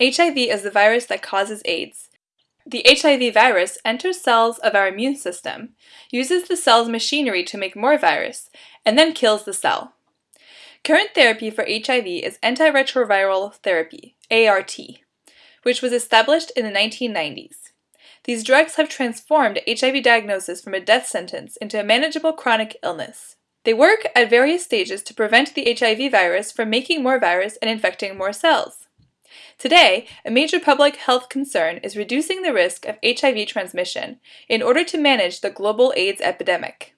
HIV is the virus that causes AIDS. The HIV virus enters cells of our immune system, uses the cell's machinery to make more virus, and then kills the cell. Current therapy for HIV is antiretroviral therapy, ART, which was established in the 1990s. These drugs have transformed HIV diagnosis from a death sentence into a manageable chronic illness. They work at various stages to prevent the HIV virus from making more virus and infecting more cells. Today, a major public health concern is reducing the risk of HIV transmission in order to manage the global AIDS epidemic.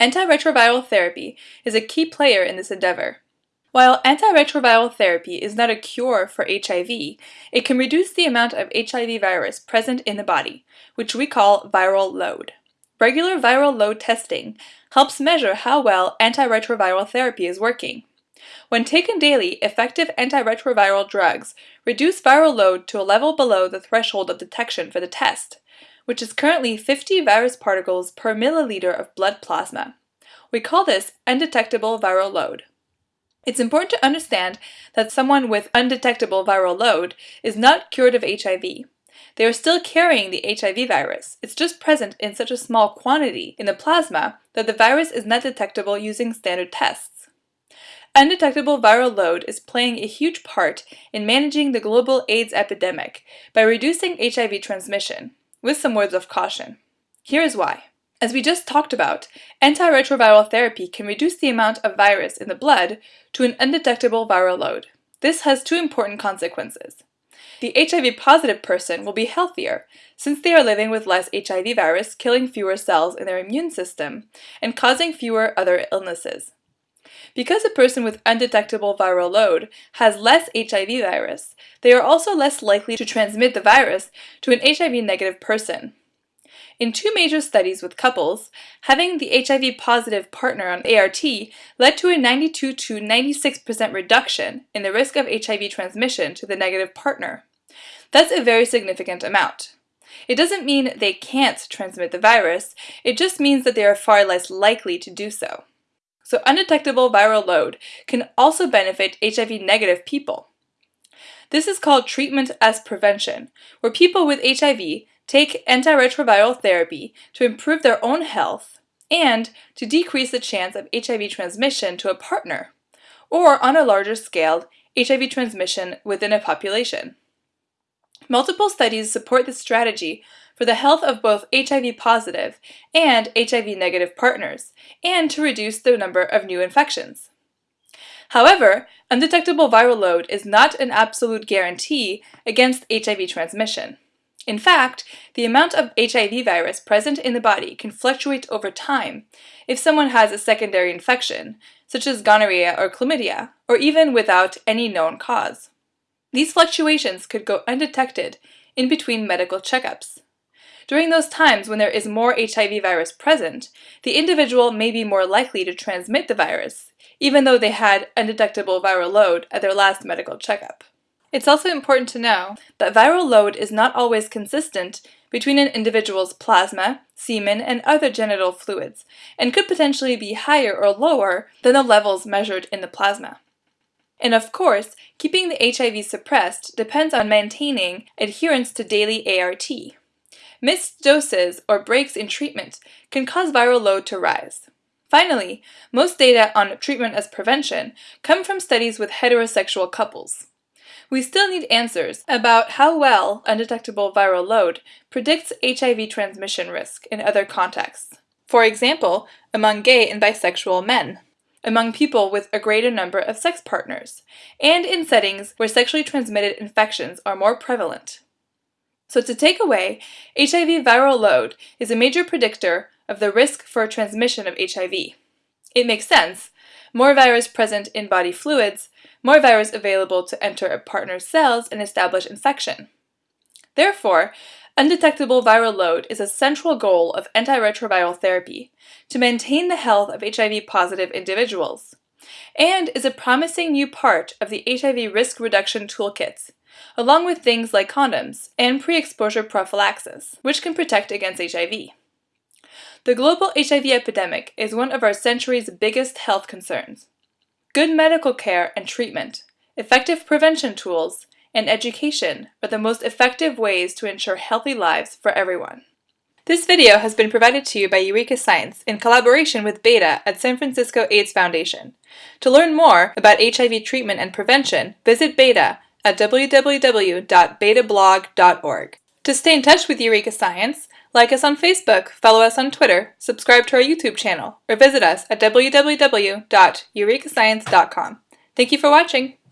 Antiretroviral therapy is a key player in this endeavor. While antiretroviral therapy is not a cure for HIV, it can reduce the amount of HIV virus present in the body, which we call viral load. Regular viral load testing helps measure how well antiretroviral therapy is working. When taken daily, effective antiretroviral drugs reduce viral load to a level below the threshold of detection for the test, which is currently 50 virus particles per milliliter of blood plasma. We call this undetectable viral load. It's important to understand that someone with undetectable viral load is not cured of HIV. They are still carrying the HIV virus. It's just present in such a small quantity in the plasma that the virus is not detectable using standard tests. Undetectable viral load is playing a huge part in managing the global AIDS epidemic by reducing HIV transmission, with some words of caution. Here is why. As we just talked about, antiretroviral therapy can reduce the amount of virus in the blood to an undetectable viral load. This has two important consequences. The HIV positive person will be healthier since they are living with less HIV virus killing fewer cells in their immune system and causing fewer other illnesses. Because a person with undetectable viral load has less HIV virus, they are also less likely to transmit the virus to an HIV negative person. In two major studies with couples, having the HIV positive partner on ART led to a 92 to 96% reduction in the risk of HIV transmission to the negative partner. That's a very significant amount. It doesn't mean they can't transmit the virus, it just means that they are far less likely to do so so undetectable viral load can also benefit HIV negative people. This is called treatment as prevention, where people with HIV take antiretroviral therapy to improve their own health and to decrease the chance of HIV transmission to a partner, or on a larger scale, HIV transmission within a population. Multiple studies support this strategy for the health of both HIV positive and HIV negative partners, and to reduce the number of new infections. However, undetectable viral load is not an absolute guarantee against HIV transmission. In fact, the amount of HIV virus present in the body can fluctuate over time if someone has a secondary infection, such as gonorrhea or chlamydia, or even without any known cause. These fluctuations could go undetected in between medical checkups. During those times when there is more HIV virus present, the individual may be more likely to transmit the virus, even though they had undetectable viral load at their last medical checkup. It's also important to know that viral load is not always consistent between an individual's plasma, semen, and other genital fluids, and could potentially be higher or lower than the levels measured in the plasma. And of course, keeping the HIV suppressed depends on maintaining adherence to daily ART. Missed doses or breaks in treatment can cause viral load to rise. Finally, most data on treatment as prevention come from studies with heterosexual couples. We still need answers about how well undetectable viral load predicts HIV transmission risk in other contexts. For example, among gay and bisexual men, among people with a greater number of sex partners, and in settings where sexually transmitted infections are more prevalent. So to take away, HIV viral load is a major predictor of the risk for transmission of HIV. It makes sense. More virus present in body fluids, more virus available to enter a partner's cells and establish infection. Therefore, undetectable viral load is a central goal of antiretroviral therapy to maintain the health of HIV-positive individuals, and is a promising new part of the HIV risk reduction toolkits along with things like condoms and pre-exposure prophylaxis, which can protect against HIV. The global HIV epidemic is one of our century's biggest health concerns. Good medical care and treatment, effective prevention tools, and education are the most effective ways to ensure healthy lives for everyone. This video has been provided to you by Eureka Science in collaboration with Beta at San Francisco AIDS Foundation. To learn more about HIV treatment and prevention, visit Beta at www.betablog.org. To stay in touch with Eureka Science, like us on Facebook, follow us on Twitter, subscribe to our YouTube channel, or visit us at www.eurekascience.com. Thank you for watching!